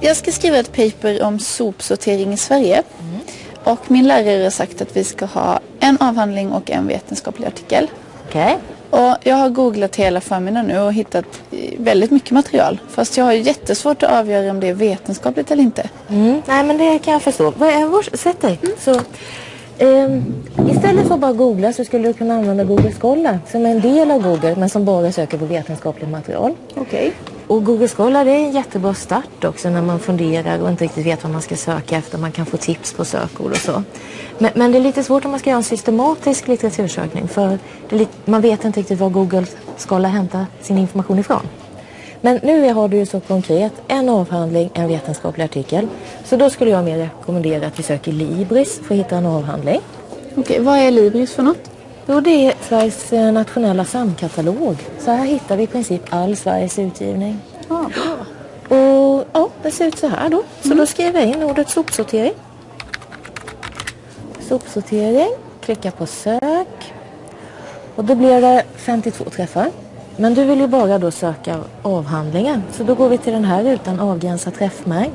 jag ska skriva ett paper om sopsortering i Sverige. Och min lärare har sagt att vi ska ha en avhandling och en vetenskaplig artikel. Okej. Och jag har googlat hela förmiddagen nu och hittat eh, väldigt mycket material. Fast jag har jättesvårt att avgöra om det är vetenskapligt eller inte. Mm. Nej men det kan jag förstå. Vad är vår... Sätt dig. Så, ehm, istället för att bara googla så skulle du kunna använda Google Scholar som är en del av Google men som bara söker på vetenskapligt material. Okej. Och Google Scholar det är en jättebra start också när man funderar och inte riktigt vet vad man ska söka efter. Man kan få tips på sökord och så. Men, men det är lite svårt om man ska göra en systematisk litteratursökning för det lite, man vet inte riktigt var Google Scholar hämtar sin information ifrån. Men nu har du ju så konkret en avhandling, en vetenskaplig artikel. Så då skulle jag mer rekommendera att vi söker Libris för att hitta en avhandling. Okej, vad är Libris för något? Jo, det är Sveriges eh, nationella samkatalog. Så här hittar vi i princip all Sveriges utgivning. Ja, bra. Och ja, det ser ut så här då. Så då skriver jag in ordet sopsortering. Sopsortering, klicka på sök. Och då blir det 52 träffar. Men du vill ju bara då söka avhandlingen. Så då går vi till den här rutan avgränsa träffmängd.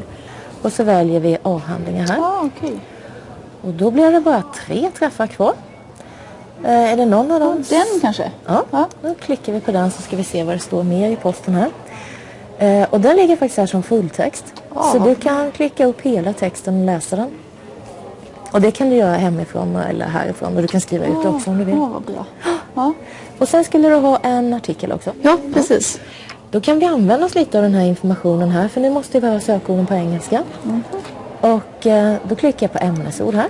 Och så väljer vi avhandlingar här. Ja, okej. Och då blir det bara tre träffar kvar. Eh, är det någon av dem? Den kanske? Ja, då klickar vi på den så ska vi se vad det står mer i posten här. Eh, och den ligger faktiskt här som fulltext. Ja, så du kan klicka upp hela texten och läsa den. Och det kan du göra hemifrån eller härifrån och du kan skriva ut det också om du vill. Ja, vad bra. Ja, Och sen skulle du ha en artikel också. ja precis. Då kan vi använda oss lite av den här informationen här för nu måste vi ha sökorden på engelska. Och eh, då klickar jag på ämnesord här.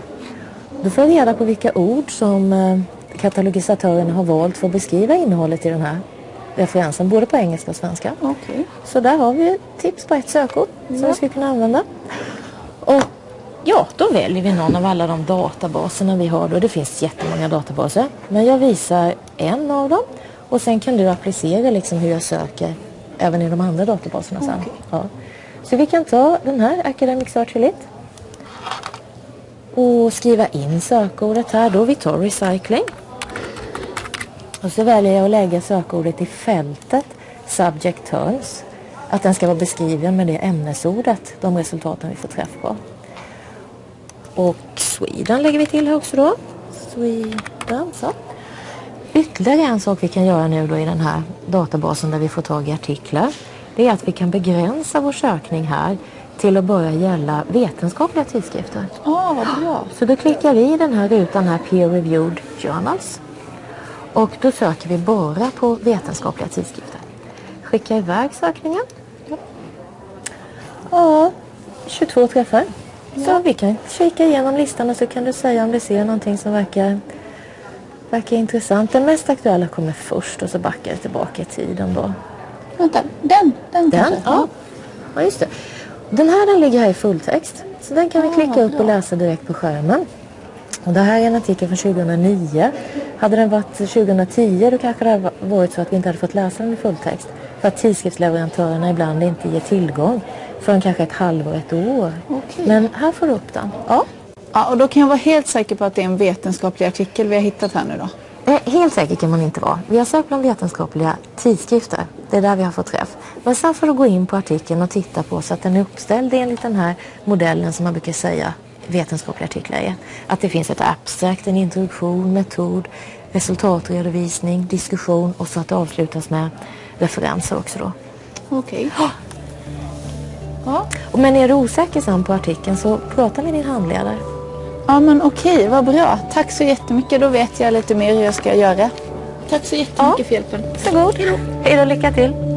Då får jag reda på vilka ord som eh, katalogisatörerna har valt för att beskriva innehållet i den här referensen, både på engelska och svenska. Okej. Så där har vi tips på ett sökord som vi ska kunna använda. Och ja, då väljer vi någon av alla de databaserna vi har. Då. Det finns jättemånga databaser. Men jag visar en av dem. Och sen kan du applicera liksom hur jag söker även i de andra databaserna sen. Okej. Ja. Så vi kan ta den här, Academic Search Elite. Och skriva in sökordet här då. Vi tar recycling. Och så väljer jag att lägga sökordet i fältet Subject Terms. Att den ska vara beskriven med det ämnesordet, de resultaten vi får träff på. Och Sweden lägger vi till här också då. Sweden, så. Ytterligare en sak vi kan göra nu då i den här databasen där vi får tag i artiklar. Det är att vi kan begränsa vår sökning här till att bara gälla vetenskapliga tidskrifter. Ja, vad bra. Så då klickar vi i den här rutan här Peer Reviewed Journals. Och då söker vi bara på vetenskapliga tidskrifter. Skicka iväg sökningen. Ja, 22 träffar. Så vi kan kika igenom listan och så kan du säga om du ser någonting som verkar, verkar intressant. Den mest aktuella kommer först och så backar det tillbaka i tiden då. Vänta, den, den, Den? Ja. ja, just det. Den här den ligger här i fulltext. Så den kan vi Ah, klicka upp och läsa direkt på skärmen. Och det här är en artikel från 2009. Hade den varit 2010 då kanske det hade varit så att vi inte hade fått läsa den i fulltext. För att tidskriftsleverantörerna ibland inte ger tillgång förrän kanske ett halvår, ett år. Okej. Men här får du upp den. Ja. Ja, och då kan jag vara helt säker på att det är en vetenskaplig artikel vi har hittat här nu då. Eh, Helt säker kan man inte vara. Vi har sökt bland vetenskapliga tidskrifter. Det är där vi har fått träff. Men sen får du gå in på artikeln och titta på så att den är uppställd enligt den här modellen som man brukar säga vetenskapliga artiklar är. Att det finns ett abstract, en introduktion, metod, resultatredovisning, diskussion och så att det avslutas med referenser också då. Okej. Ja. Och Men är du osäker sen på artikeln så prata med din handledare. ja, men okej, vad bra. Tack så jättemycket. Då vet jag lite mer hur jag ska göra. Tack så jättemycket Ja. för hjälpen. Varsågod. Hej då, lycka till.